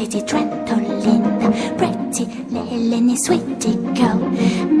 Titty Trentolina, pretty Lenny, sweetie girl.